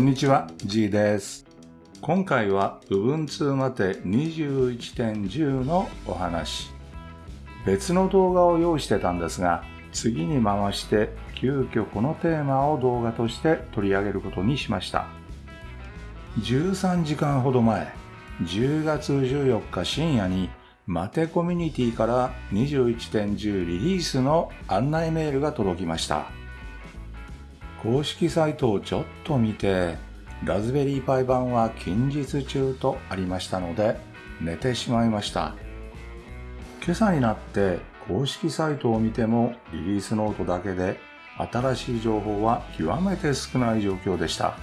こんにちは、G です。今回は Ubuntu まて21.10のお話。別の動画を用意してたんですが、次に回して急遽このテーマを動画として取り上げることにしました。13時間ほど前、10月14日深夜にマテコミュニティから21.10リリースの案内メールが届きました。公式サイトをちょっと見て、ラズベリーパイ版は近日中とありましたので、寝てしまいました。今朝になって公式サイトを見てもリリースノートだけで新しい情報は極めて少ない状況でした。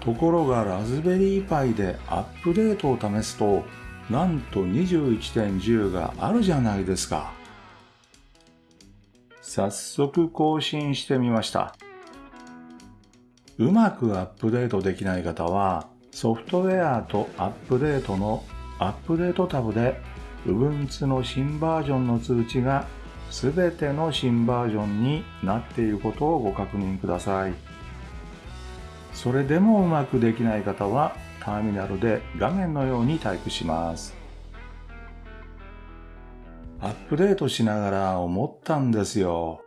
ところがラズベリーパイでアップデートを試すと、なんと21.10があるじゃないですか。早速更新してみました。うまくアップデートできない方は、ソフトウェアとアップデートのアップデートタブで Ubuntu の新バージョンの通知がすべての新バージョンになっていることをご確認ください。それでもうまくできない方はターミナルで画面のようにタイプします。アップデートしながら思ったんですよ。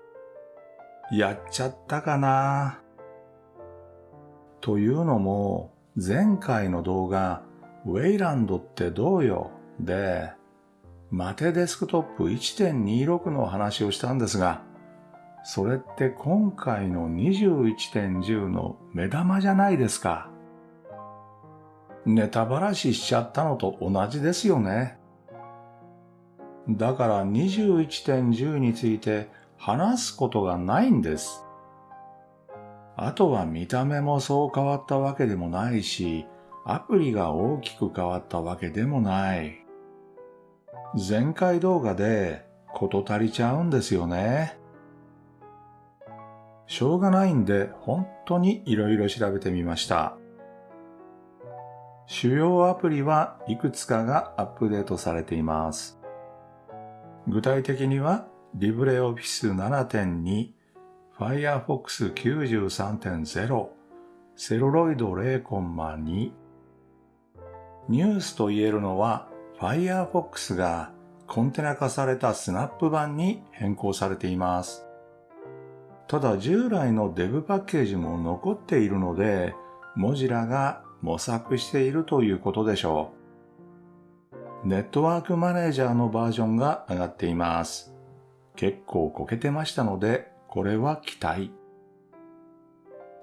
やっちゃったかなというのも、前回の動画、ウェイランドってどうよ？で、マテデスクトップ1.26の話をしたんですが、それって今回の21.10の目玉じゃないですか。ネタばらししちゃったのと同じですよね。だから21.10について話すことがないんです。あとは見た目もそう変わったわけでもないし、アプリが大きく変わったわけでもない。前回動画でこと足りちゃうんですよね。しょうがないんで本当に色々調べてみました。主要アプリはいくつかがアップデートされています。具体的には LibreOffice 7.2、Firefox 93.0、セロロイド0.2。ニュースと言えるのは Firefox がコンテナ化されたスナップ版に変更されています。ただ従来の Dev パッケージも残っているので、モジラが模索しているということでしょう。ネットワークマネージャーのバージョンが上がっています。結構こけてましたので、これは期待。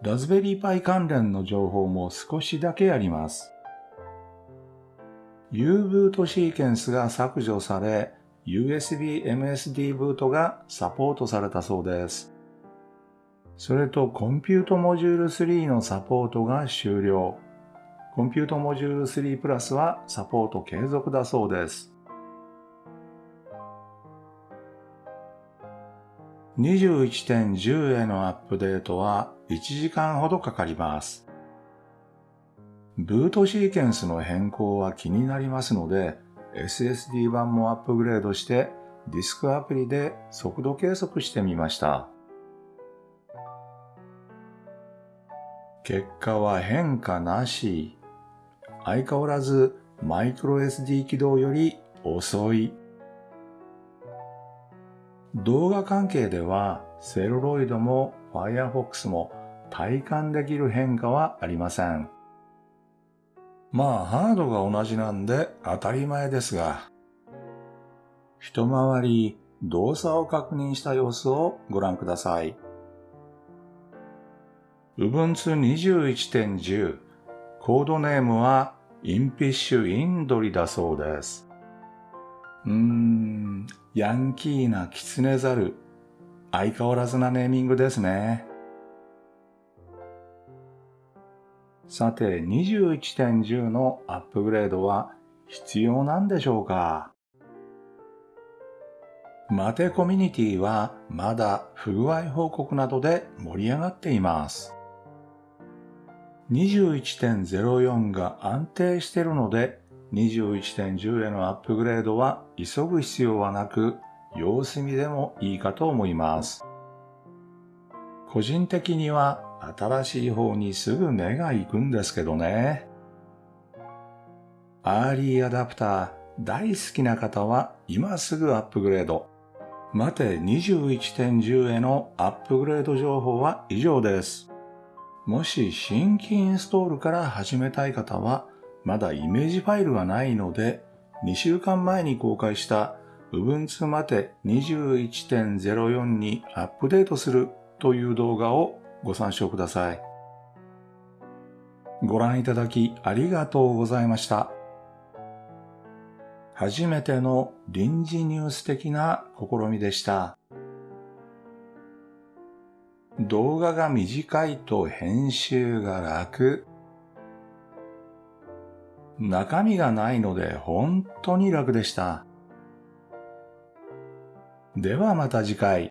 ラズベリーパイ関連の情報も少しだけあります。U ブートシーケンスが削除され、USB MSD ブートがサポートされたそうです。それとコンピュートモジュール3のサポートが終了。コンピュートモジュール3プラスはサポート継続だそうです。21.10へのアップデートは1時間ほどかかります。ブートシーケンスの変更は気になりますので、SSD 版もアップグレードしてディスクアプリで速度計測してみました。結果は変化なし。相変わらずマイクロ SD 起動より遅い。動画関係ではセルロイドも Firefox も体感できる変化はありません。まあハードが同じなんで当たり前ですが、一回り動作を確認した様子をご覧ください。Ubuntu 21.10コードネームはインピッシュインドリだそうです。うーん、ヤンキーなキツネザル。相変わらずなネーミングですね。さて、21.10のアップグレードは必要なんでしょうか？マテコミュニティはまだ不具合報告などで盛り上がっています。21.04が安定しているので、21.10へのアップグレードは急ぐ必要はなく、様子見でもいいかと思います。個人的には新しい方にすぐ目が行くんですけどね。アーリーアダプター大好きな方は今すぐアップグレード。 MATE 21.10へのアップグレード情報は以上です。もし新規インストールから始めたい方は、まだイメージファイルがないので、2週間前に公開した Ubuntu まて21.04にアップデートするという動画をご参照ください。ご覧いただきありがとうございました。初めての臨時ニュース的な試みでした。動画が短いと編集が楽。中身がないので本当に楽でした。ではまた次回。